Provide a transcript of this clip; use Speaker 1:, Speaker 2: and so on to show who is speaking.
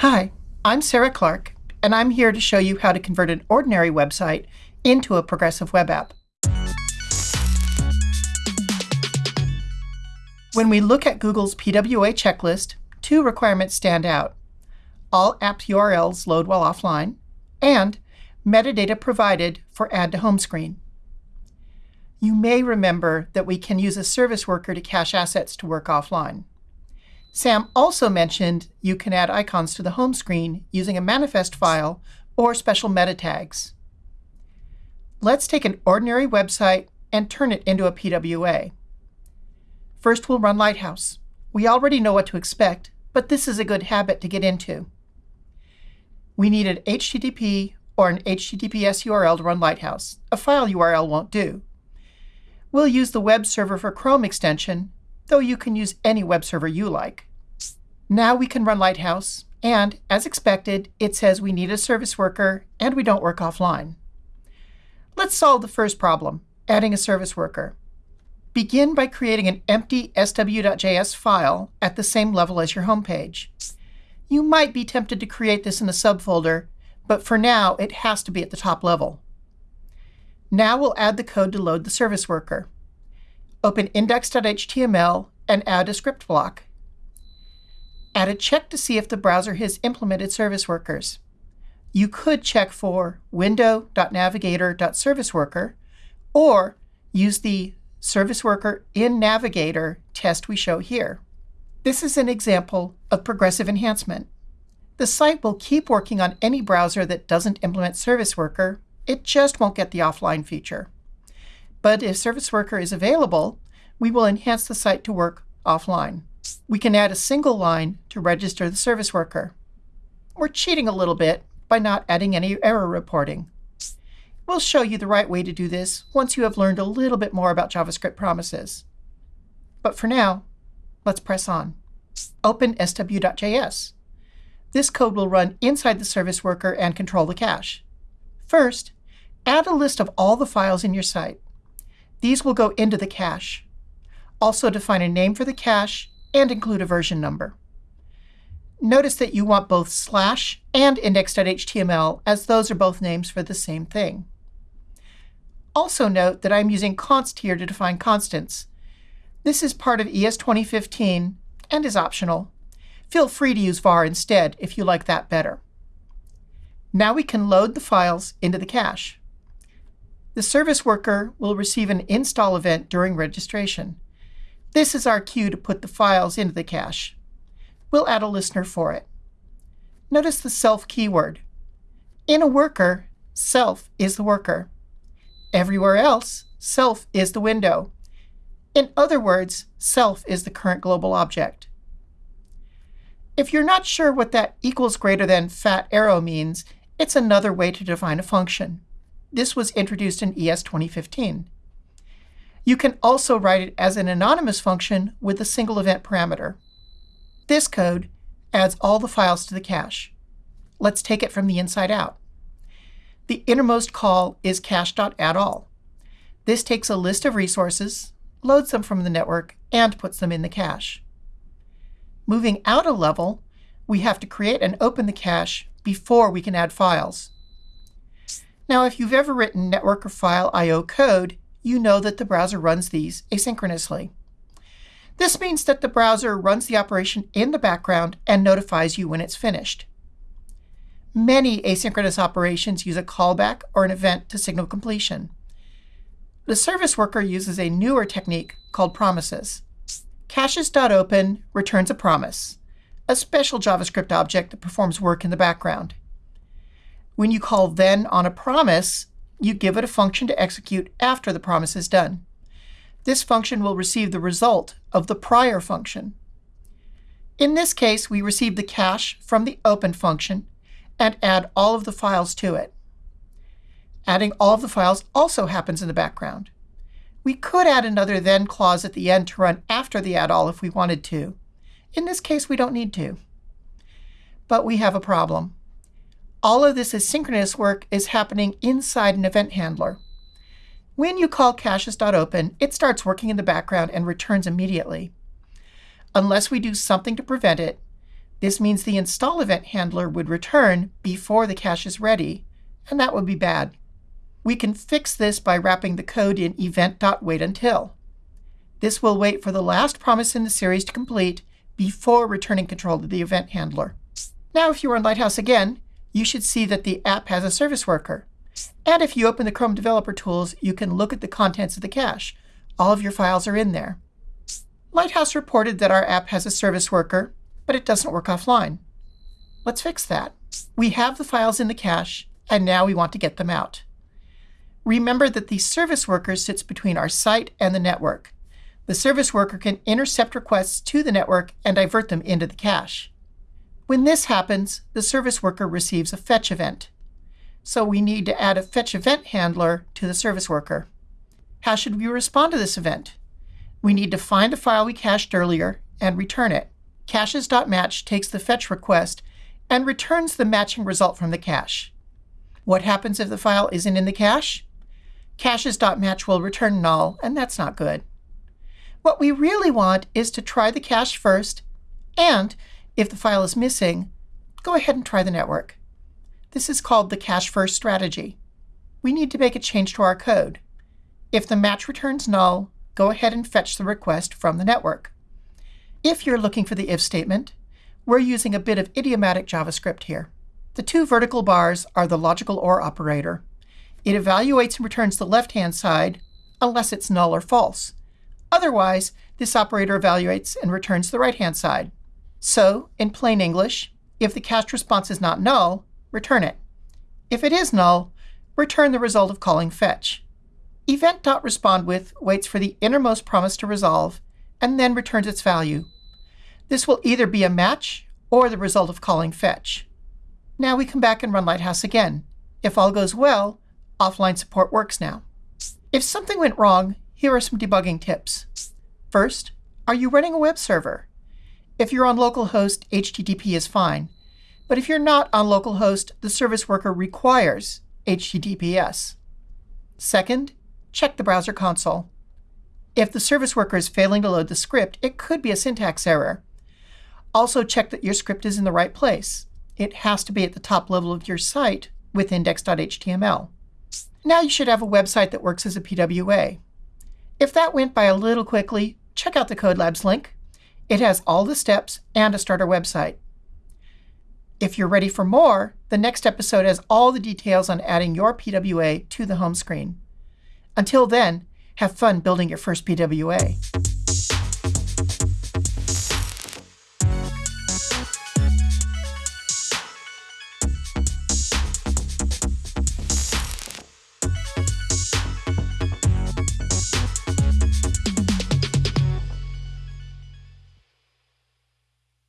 Speaker 1: Hi, I'm Sarah Clark, and I'm here to show you how to convert an ordinary website into a progressive web app. When we look at Google's PWA checklist, two requirements stand out. All app URLs load while offline, and metadata provided for add to home screen. You may remember that we can use a service worker to cache assets to work offline. Sam also mentioned you can add icons to the home screen using a manifest file or special meta tags. Let's take an ordinary website and turn it into a PWA. First, we'll run Lighthouse. We already know what to expect, but this is a good habit to get into. We need an HTTP or an HTTPS URL to run Lighthouse. A file URL won't do. We'll use the web server for Chrome extension, though you can use any web server you like. Now we can run Lighthouse, and as expected, it says we need a service worker and we don't work offline. Let's solve the first problem, adding a service worker. Begin by creating an empty sw.js file at the same level as your home page. You might be tempted to create this in a subfolder, but for now, it has to be at the top level. Now we'll add the code to load the service worker. Open index.html and add a script block. Add a check to see if the browser has implemented service workers. You could check for window.navigator.serviceworker or use the service worker in Navigator test we show here. This is an example of progressive enhancement. The site will keep working on any browser that doesn't implement Service Worker. It just won't get the offline feature. But if Service Worker is available, we will enhance the site to work offline. We can add a single line to register the service worker. We're cheating a little bit by not adding any error reporting. We'll show you the right way to do this once you have learned a little bit more about JavaScript promises. But for now, let's press on. Open sw.js. This code will run inside the service worker and control the cache. First, add a list of all the files in your site. These will go into the cache. Also define a name for the cache and include a version number. Notice that you want both slash and index.html, as those are both names for the same thing. Also note that I'm using const here to define constants. This is part of ES 2015 and is optional. Feel free to use var instead if you like that better. Now we can load the files into the cache. The service worker will receive an install event during registration. This is our cue to put the files into the cache. We'll add a listener for it. Notice the self keyword. In a worker, self is the worker. Everywhere else, self is the window. In other words, self is the current global object. If you're not sure what that equals greater than fat arrow means, it's another way to define a function. This was introduced in ES 2015. You can also write it as an anonymous function with a single event parameter. This code adds all the files to the cache. Let's take it from the inside out. The innermost call is cache.addAll. This takes a list of resources, loads them from the network, and puts them in the cache. Moving out a level, we have to create and open the cache before we can add files. Now, if you've ever written network or file I.O. code, you know that the browser runs these asynchronously. This means that the browser runs the operation in the background and notifies you when it's finished. Many asynchronous operations use a callback or an event to signal completion. The service worker uses a newer technique called promises. Caches.open returns a promise, a special JavaScript object that performs work in the background. When you call then on a promise, you give it a function to execute after the promise is done. This function will receive the result of the prior function. In this case, we receive the cache from the open function and add all of the files to it. Adding all of the files also happens in the background. We could add another then clause at the end to run after the add all if we wanted to. In this case, we don't need to. But we have a problem. All of this asynchronous work is happening inside an event handler. When you call caches.open, it starts working in the background and returns immediately. Unless we do something to prevent it, This means the install event handler would return before the cache is ready, and that would be bad. We can fix this by wrapping the code in event.waitUntil. This will wait for the last promise in the series to complete before returning control to the event handler. Now, if you are in Lighthouse again, you should see that the app has a service worker. And if you open the Chrome Developer Tools, you can look at the contents of the cache. All of your files are in there. Lighthouse reported that our app has a service worker, but it doesn't work offline. Let's fix that. We have the files in the cache, and now we want to get them out. Remember that the service worker sits between our site and the network. The service worker can intercept requests to the network and divert them into the cache. When this happens, the service worker receives a fetch event. So we need to add a fetch event handler to the service worker. How should we respond to this event? We need to find the file we cached earlier and return it. Caches.match takes the fetch request and returns the matching result from the cache. What happens if the file isn't in the cache? Caches.match will return null, and that's not good. What we really want is to try the cache first, and if the file is missing, go ahead and try the network. This is called the cache first strategy. We need to make a change to our code. If the match returns null, go ahead and fetch the request from the network. If you're looking for the if statement, we're using a bit of idiomatic JavaScript here. The two vertical bars are the logical OR operator. It evaluates and returns the left-hand side unless it's null or false. Otherwise, this operator evaluates and returns the right-hand side. So, in plain English, if the cached response is not null, return it. If it is null, return the result of calling fetch. Event.respondWith waits for the innermost promise to resolve and then returns its value. This will either be a match or the result of calling fetch. Now we come back and run Lighthouse again. If all goes well, offline support works now. If something went wrong, here are some debugging tips. First, are you running a web server? If you're on localhost, HTTP is fine. But if you're not on localhost, the service worker requires HTTPS. Second, check the browser console. If the service worker is failing to load the script, it could be a syntax error. Also check that your script is in the right place. It has to be at the top level of your site with index.html. Now you should have a website that works as a PWA. If that went by a little quickly, check out the Code Labs link. It has all the steps and a starter website. If you're ready for more, the next episode has all the details on adding your PWA to the home screen. Until then, have fun building your first PWA.